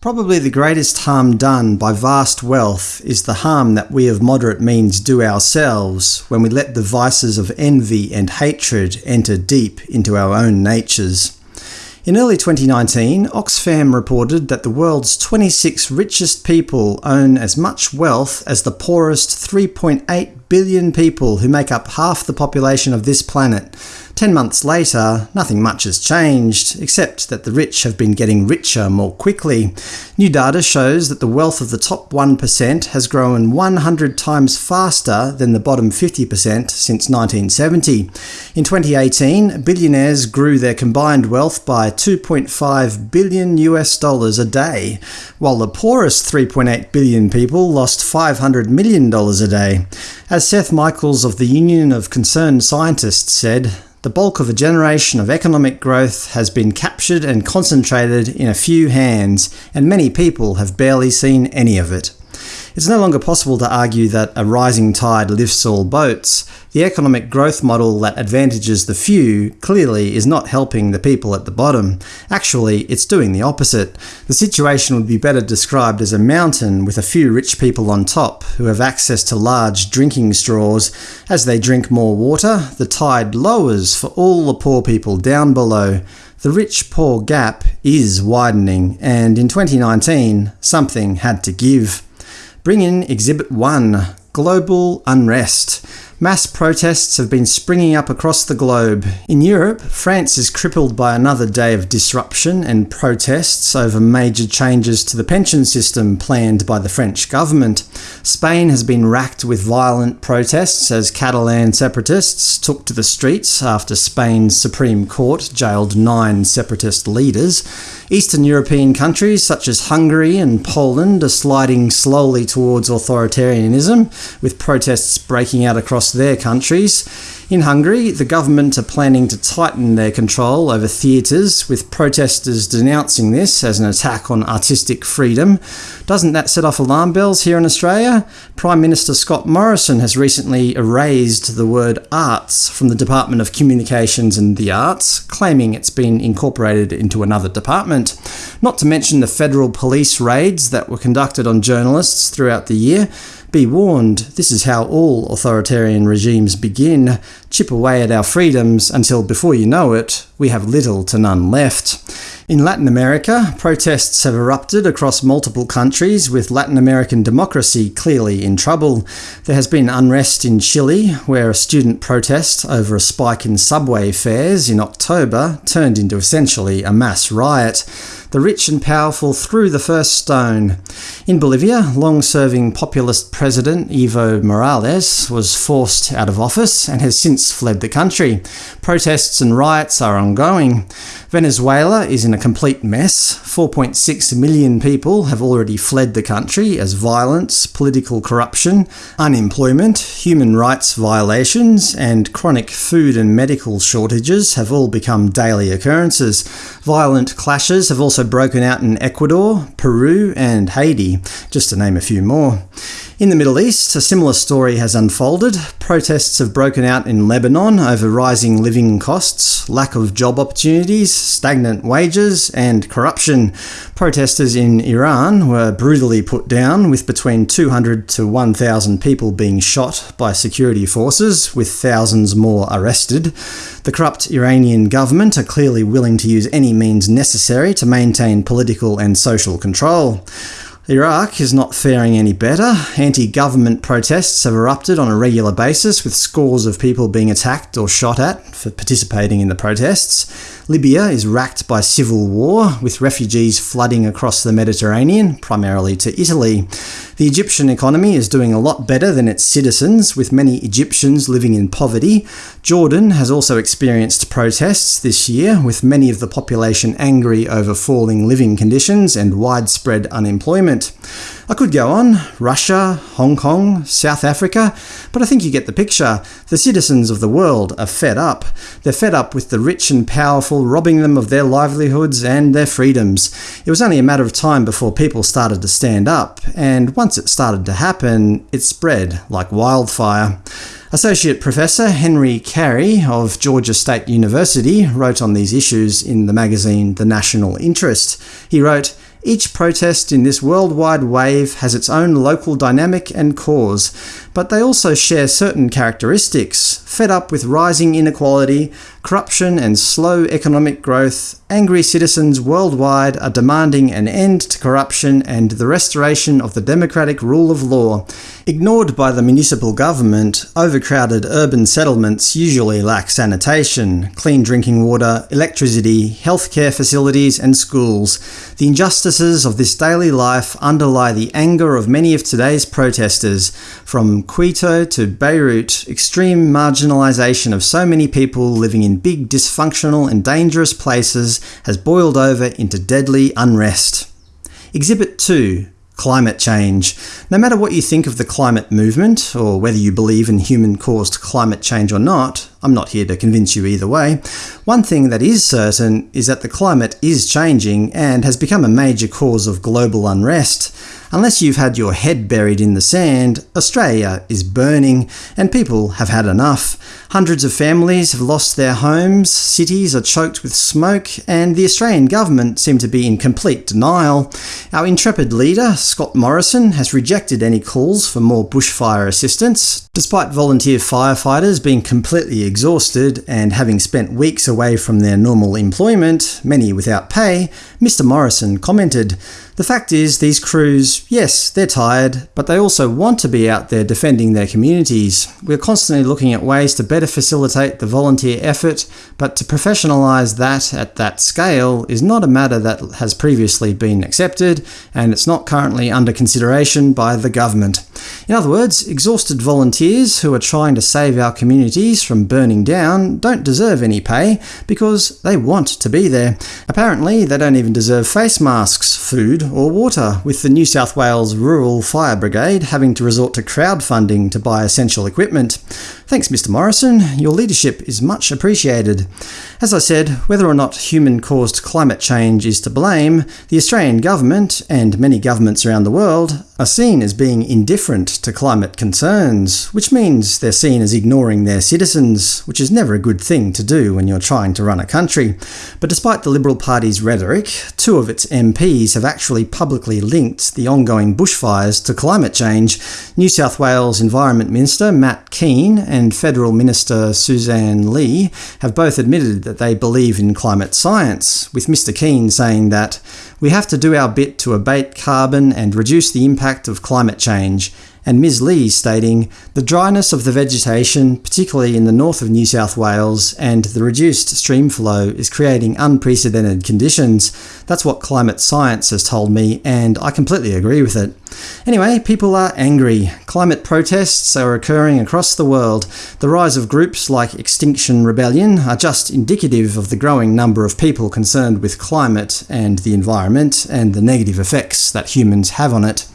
Probably the greatest harm done by vast wealth is the harm that we of moderate means do ourselves when we let the vices of envy and hatred enter deep into our own natures. In early 2019, Oxfam reported that the world's 26 richest people own as much wealth as the poorest 3.8 billion people who make up half the population of this planet. Ten months later, nothing much has changed, except that the rich have been getting richer more quickly. New data shows that the wealth of the top 1% has grown 100 times faster than the bottom 50% since 1970. In 2018, billionaires grew their combined wealth by 2.5 billion US dollars a day, while the poorest 3.8 billion people lost $500 million a day. As Seth Michaels of the Union of Concerned Scientists said, the bulk of a generation of economic growth has been captured and concentrated in a few hands, and many people have barely seen any of it. It's no longer possible to argue that a rising tide lifts all boats. The economic growth model that advantages the few clearly is not helping the people at the bottom. Actually, it's doing the opposite. The situation would be better described as a mountain with a few rich people on top, who have access to large drinking straws. As they drink more water, the tide lowers for all the poor people down below. The rich-poor gap is widening, and in 2019, something had to give. Bring in Exhibit 1 – Global Unrest Mass protests have been springing up across the globe. In Europe, France is crippled by another day of disruption and protests over major changes to the pension system planned by the French government. Spain has been racked with violent protests as Catalan separatists took to the streets after Spain's Supreme Court jailed nine separatist leaders. Eastern European countries such as Hungary and Poland are sliding slowly towards authoritarianism, with protests breaking out across their countries. In Hungary, the government are planning to tighten their control over theatres, with protesters denouncing this as an attack on artistic freedom. Doesn't that set off alarm bells here in Australia? Prime Minister Scott Morrison has recently erased the word arts from the Department of Communications and the Arts, claiming it's been incorporated into another department. Not to mention the federal police raids that were conducted on journalists throughout the year. Be warned, this is how all authoritarian regimes begin. Chip away at our freedoms until, before you know it, we have little to none left. In Latin America, protests have erupted across multiple countries, with Latin American democracy clearly in trouble. There has been unrest in Chile, where a student protest over a spike in subway fares in October turned into essentially a mass riot. The rich and powerful threw the first stone. In Bolivia, long-serving populist President Evo Morales was forced out of office and has since fled the country. Protests and riots are ongoing. Venezuela is in a complete mess. 4.6 million people have already fled the country as violence, political corruption, unemployment, human rights violations, and chronic food and medical shortages have all become daily occurrences. Violent clashes have also broken out in Ecuador, Peru, and Haiti, just to name a few more. In the Middle East, a similar story has unfolded. Protests have broken out in Lebanon over rising living costs, lack of job opportunities, stagnant wages, and corruption. Protesters in Iran were brutally put down, with between 200 to 1,000 people being shot by security forces, with thousands more arrested. The corrupt Iranian government are clearly willing to use any means necessary to maintain political and social control. Iraq is not faring any better. Anti-government protests have erupted on a regular basis, with scores of people being attacked or shot at for participating in the protests. Libya is racked by civil war, with refugees flooding across the Mediterranean, primarily to Italy. The Egyptian economy is doing a lot better than its citizens, with many Egyptians living in poverty. Jordan has also experienced protests this year, with many of the population angry over falling living conditions and widespread unemployment. I could go on – Russia, Hong Kong, South Africa, but I think you get the picture. The citizens of the world are fed up. They're fed up with the rich and powerful robbing them of their livelihoods and their freedoms. It was only a matter of time before people started to stand up, and once it started to happen, it spread like wildfire. Associate Professor Henry Carey of Georgia State University wrote on these issues in the magazine The National Interest. He wrote, Each protest in this worldwide wave has its own local dynamic and cause, but they also share certain characteristics. Fed up with rising inequality, corruption and slow economic growth, angry citizens worldwide are demanding an end to corruption and the restoration of the democratic rule of law. Ignored by the municipal government, overcrowded urban settlements usually lack sanitation, clean drinking water, electricity, healthcare facilities and schools. The injustices of this daily life underlie the anger of many of today's protesters, from Quito to Beirut, extreme marginalisation of so many people living in big dysfunctional and dangerous places has boiled over into deadly unrest. Exhibit 2 climate change. No matter what you think of the climate movement, or whether you believe in human-caused climate change or not, I'm not here to convince you either way, one thing that is certain is that the climate is changing and has become a major cause of global unrest. Unless you've had your head buried in the sand, Australia is burning, and people have had enough. Hundreds of families have lost their homes, cities are choked with smoke, and the Australian government seem to be in complete denial. Our intrepid leader, Scott Morrison, has rejected any calls for more bushfire assistance, despite volunteer firefighters being completely exhausted and having spent weeks away from their normal employment, many without pay, Mr Morrison commented, the fact is, these crews, yes, they're tired, but they also want to be out there defending their communities. We're constantly looking at ways to better facilitate the volunteer effort, but to professionalise that at that scale is not a matter that has previously been accepted, and it's not currently under consideration by the government. In other words, exhausted volunteers who are trying to save our communities from burning down don't deserve any pay, because they want to be there. Apparently, they don't even deserve face masks, food, or water, with the New South Wales Rural Fire Brigade having to resort to crowdfunding to buy essential equipment. Thanks Mr Morrison, your leadership is much appreciated. As I said, whether or not human-caused climate change is to blame, the Australian government, and many governments around the world, are seen as being indifferent to climate concerns, which means they're seen as ignoring their citizens, which is never a good thing to do when you're trying to run a country. But despite the Liberal Party's rhetoric, two of its MPs have actually publicly linked the ongoing bushfires to climate change. New South Wales Environment Minister Matt Kean and Federal Minister Suzanne Ley have both admitted that they believe in climate science, with Mr Kean saying that we have to do our bit to abate carbon and reduce the impact of climate change, and Ms Ley stating, the dryness of the vegetation, particularly in the north of New South Wales, and the reduced stream flow is creating unprecedented conditions. That's what climate science has told me, and I completely agree with it. Anyway, people are angry. Climate protests are occurring across the world. The rise of groups like Extinction Rebellion are just indicative of the growing number of people concerned with climate and the environment, and the negative effects that humans have on it.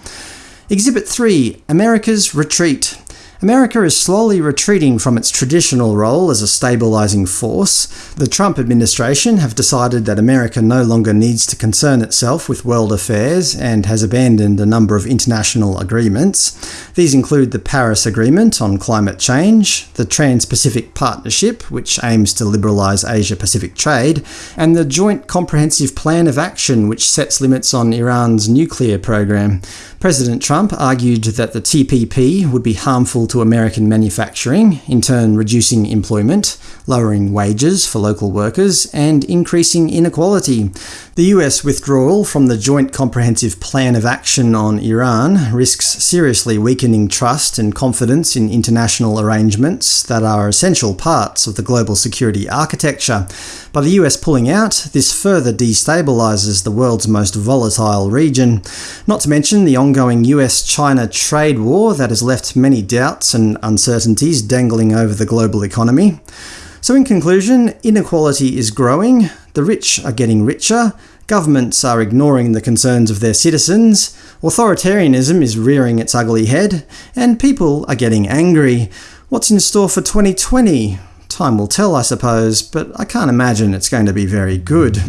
Exhibit 3 America's Retreat America is slowly retreating from its traditional role as a stabilizing force. The Trump administration have decided that America no longer needs to concern itself with world affairs and has abandoned a number of international agreements. These include the Paris Agreement on climate change, the Trans-Pacific Partnership, which aims to liberalize Asia-Pacific trade, and the Joint Comprehensive Plan of Action, which sets limits on Iran's nuclear program. President Trump argued that the TPP would be harmful to American manufacturing, in turn reducing employment, lowering wages for local workers, and increasing inequality. The US withdrawal from the Joint Comprehensive Plan of Action on Iran risks seriously weakening trust and confidence in international arrangements that are essential parts of the global security architecture. By the US pulling out, this further destabilizes the world's most volatile region. Not to mention the ongoing US-China trade war that has left many doubts and uncertainties dangling over the global economy. So in conclusion, inequality is growing, the rich are getting richer, governments are ignoring the concerns of their citizens, authoritarianism is rearing its ugly head, and people are getting angry. What's in store for 2020? Time will tell, I suppose, but I can't imagine it's going to be very good.